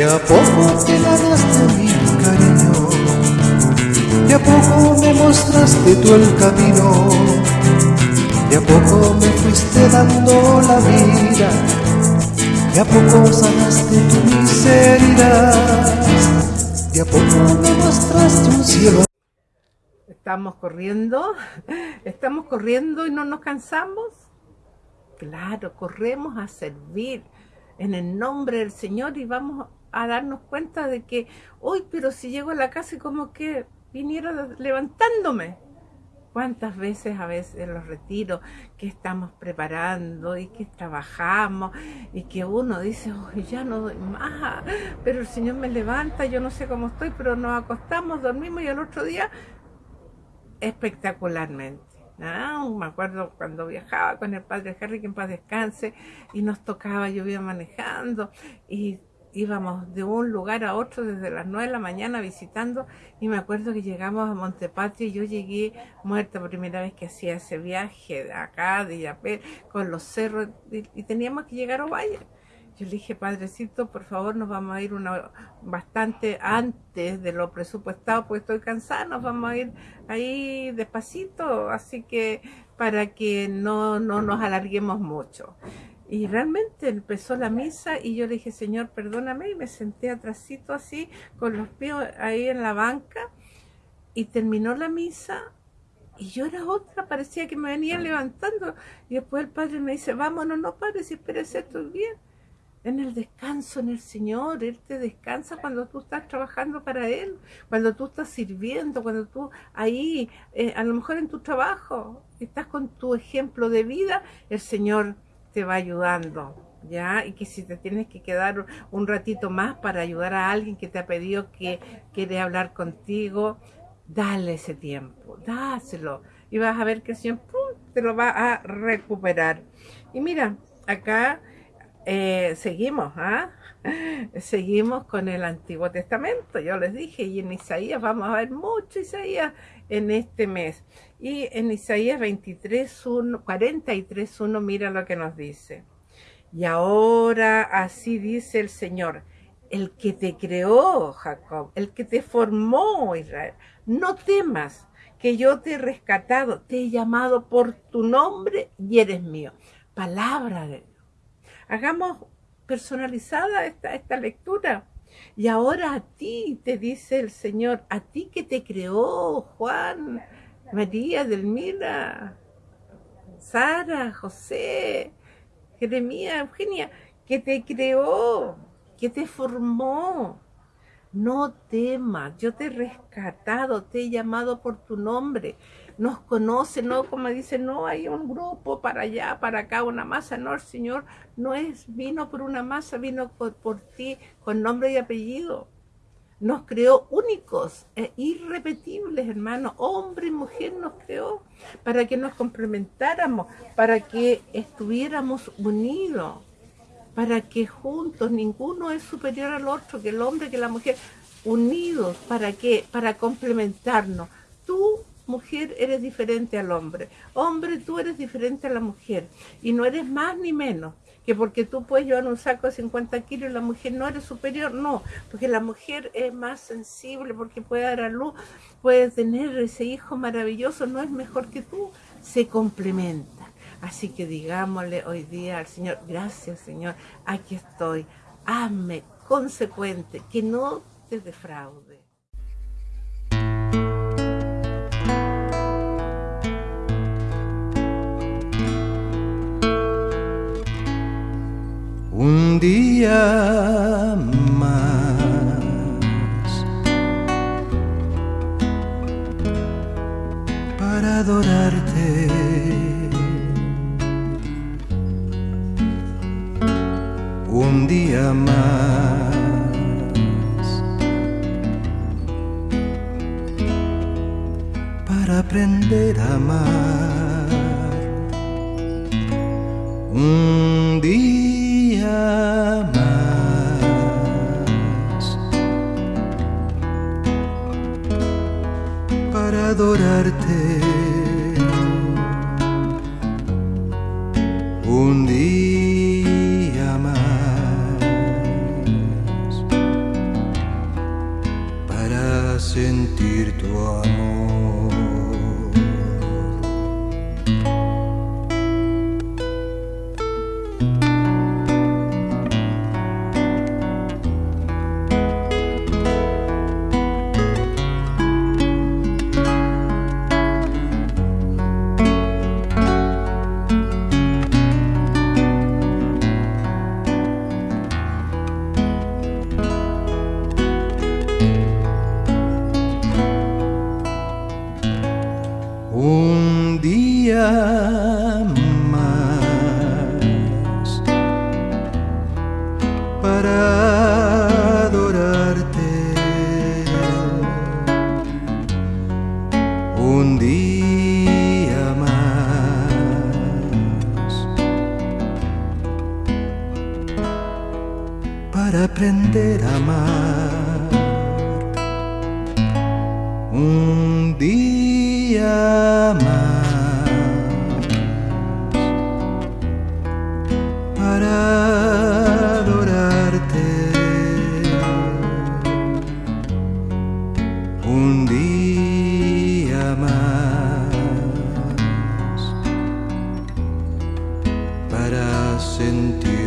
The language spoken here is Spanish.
De a poco te ganaste mi cariño, de a poco me mostraste tú el camino, de a poco me fuiste dando la vida, de a poco sanaste tu miseria, de a poco me mostraste un cielo. Estamos corriendo, estamos corriendo y no nos cansamos. Claro, corremos a servir en el nombre del Señor y vamos a darnos cuenta de que, uy, pero si llego a la casa y como que viniera levantándome. ¿Cuántas veces a veces en los retiros que estamos preparando y que trabajamos y que uno dice, uy, ya no doy más, pero el Señor me levanta, yo no sé cómo estoy, pero nos acostamos, dormimos y al otro día espectacularmente. Me acuerdo cuando viajaba con el padre Harry, que en paz descanse, y nos tocaba, yo iba manejando, y íbamos de un lugar a otro desde las 9 de la mañana visitando y me acuerdo que llegamos a Montepatrio y yo llegué muerta primera vez que hacía ese viaje de acá, de Yapel, con los cerros y, teníamos que llegar a Ovalle. Yo le dije, Padrecito, por favor, nos vamos a ir una, bastante antes de lo presupuestado, pues estoy cansada, nos vamos a ir ahí despacito, así que para que no, no nos alarguemos mucho. Y realmente empezó la misa y yo le dije, Señor, perdóname, y me senté atrásito así, con los pies ahí en la banca, y terminó la misa, y yo era otra, parecía que me venía levantando, y después el Padre me dice, vámonos, no pares, espérese, estoy bien. En el descanso, en el Señor, Él te descansa cuando tú estás trabajando para Él, cuando tú estás sirviendo, cuando tú ahí, eh, a lo mejor en tu trabajo, estás con tu ejemplo de vida, el Señor te va ayudando, ¿ya? Y que si te tienes que quedar un ratito más para ayudar a alguien que te ha pedido que quiere hablar contigo, dale ese tiempo, dáselo. Y vas a ver que Señor te lo va a recuperar. Y mira, acá eh, seguimos, ¿ah? Seguimos con el Antiguo Testamento, yo les dije, y en Isaías vamos a ver mucho Isaías en este mes. Y en Isaías 23, 1, 43, 1, mira lo que nos dice. Y ahora así dice el Señor, el que te creó, Jacob, el que te formó, Israel, no temas que yo te he rescatado, te he llamado por tu nombre y eres mío. Palabra de Dios. Hagamos personalizada esta, esta lectura. Y ahora a ti te dice el Señor, a ti que te creó, Juan, María, Delmira, Sara, José, Jeremías, Eugenia, que te creó, que te formó. No temas, yo te he rescatado, te he llamado por tu nombre nos conoce, no como dice, no hay un grupo para allá, para acá, una masa, no, el Señor no es, vino por una masa, vino por, ti con nombre y apellido. Nos creó únicos e irrepetibles, hermano, hombre y mujer nos creó para que nos complementáramos, para que estuviéramos unidos, para que juntos ninguno es superior al otro, que el hombre, que la mujer, unidos, ¿para qué? Para complementarnos. Tú mujer eres diferente al hombre. Hombre, tú eres diferente a la mujer. Y no eres más ni menos que porque tú puedes llevar un saco de 50 kilos y la mujer no eres superior, no, porque la mujer es más sensible, porque puede dar a luz, puede tener ese hijo maravilloso, no es mejor que tú, se complementa. Así que digámosle hoy día al Señor, gracias Señor, aquí estoy, hazme consecuente, que no te defraude. Un día más para adorarte. Un día más para aprender a amar. día más para adorarte. Un día más para aprender a amar. Sentir.